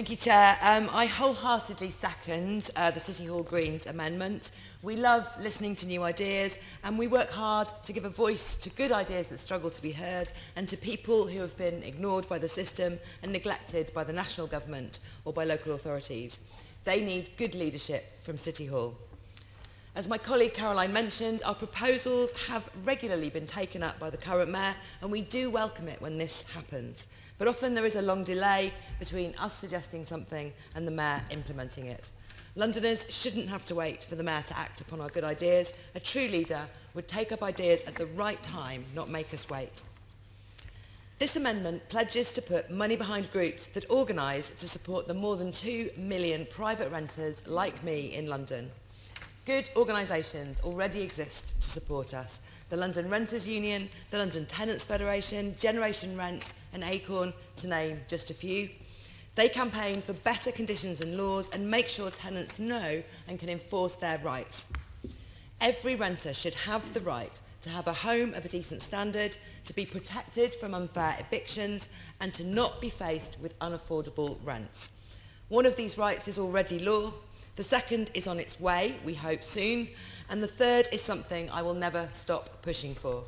Thank you, Chair. Um, I wholeheartedly second uh, the City Hall Greens amendment. We love listening to new ideas and we work hard to give a voice to good ideas that struggle to be heard and to people who have been ignored by the system and neglected by the national government or by local authorities. They need good leadership from City Hall. As my colleague Caroline mentioned, our proposals have regularly been taken up by the current mayor and we do welcome it when this happens. But often there is a long delay between us suggesting something and the mayor implementing it. Londoners shouldn't have to wait for the mayor to act upon our good ideas. A true leader would take up ideas at the right time, not make us wait. This amendment pledges to put money behind groups that organise to support the more than 2 million private renters like me in London. Good organisations already exist to support us. The London Renters Union, the London Tenants Federation, Generation Rent and Acorn, to name just a few. They campaign for better conditions and laws and make sure tenants know and can enforce their rights. Every renter should have the right to have a home of a decent standard, to be protected from unfair evictions and to not be faced with unaffordable rents. One of these rights is already law, the second is on its way, we hope soon, and the third is something I will never stop pushing for.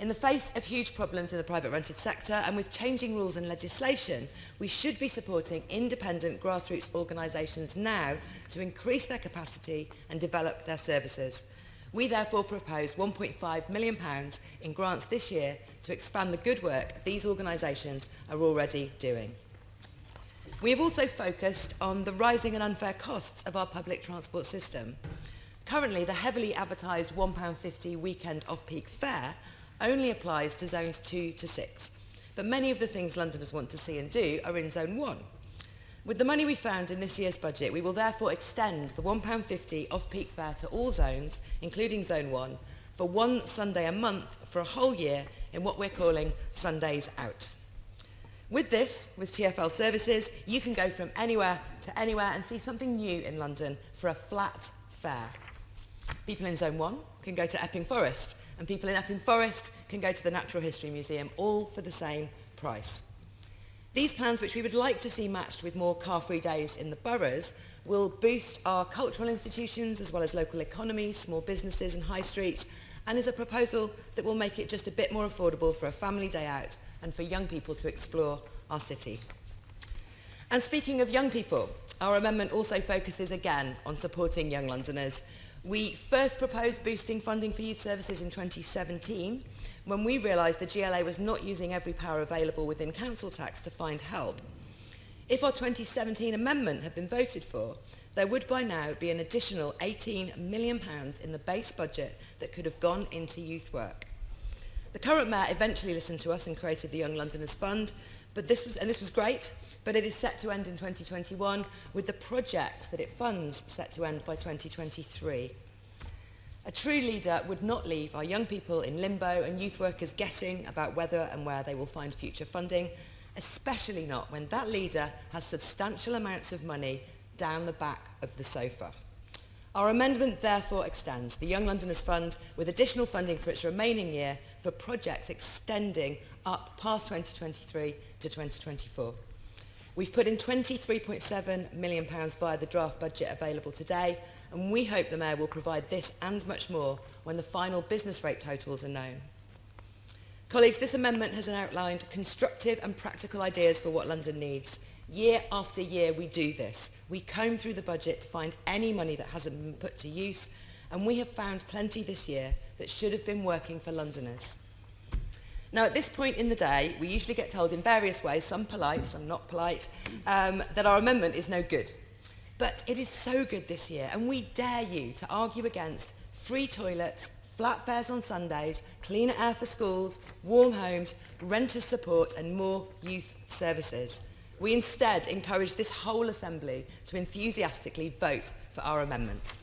In the face of huge problems in the private rented sector and with changing rules and legislation, we should be supporting independent grassroots organisations now to increase their capacity and develop their services. We therefore propose £1.5 million in grants this year to expand the good work these organisations are already doing. We have also focused on the rising and unfair costs of our public transport system. Currently, the heavily advertised £1.50 weekend off-peak fare only applies to zones 2 to 6. But many of the things Londoners want to see and do are in zone 1. With the money we found in this year's budget, we will therefore extend the £1.50 off-peak fare to all zones, including zone 1, for one Sunday a month for a whole year in what we're calling Sundays Out. With this, with TfL services, you can go from anywhere to anywhere and see something new in London for a flat fare. People in Zone 1 can go to Epping Forest, and people in Epping Forest can go to the Natural History Museum, all for the same price. These plans, which we would like to see matched with more car-free days in the boroughs, will boost our cultural institutions as well as local economies, small businesses and high streets, and is a proposal that will make it just a bit more affordable for a family day out and for young people to explore our city. And speaking of young people, our amendment also focuses again on supporting young Londoners. We first proposed boosting funding for youth services in 2017 when we realised the GLA was not using every power available within council tax to find help. If our 2017 amendment had been voted for, there would by now be an additional £18 million in the base budget that could have gone into youth work. The current mayor eventually listened to us and created the Young Londoners Fund, but this was, and this was great, but it is set to end in 2021 with the projects that it funds set to end by 2023. A true leader would not leave our young people in limbo and youth workers guessing about whether and where they will find future funding, especially not when that leader has substantial amounts of money down the back of the sofa. Our amendment therefore extends the Young Londoners Fund with additional funding for its remaining year for projects extending up past 2023 to 2024. We've put in £23.7 million via the draft budget available today, and we hope the Mayor will provide this and much more when the final business rate totals are known. Colleagues, this amendment has outlined constructive and practical ideas for what London needs. Year after year we do this. We comb through the budget to find any money that hasn't been put to use, and we have found plenty this year that should have been working for Londoners. Now, at this point in the day, we usually get told in various ways, some polite, some not polite, um, that our amendment is no good. But it is so good this year, and we dare you to argue against free toilets, flat fares on Sundays, cleaner air for schools, warm homes, renter support and more youth services. We instead encourage this whole Assembly to enthusiastically vote for our amendment.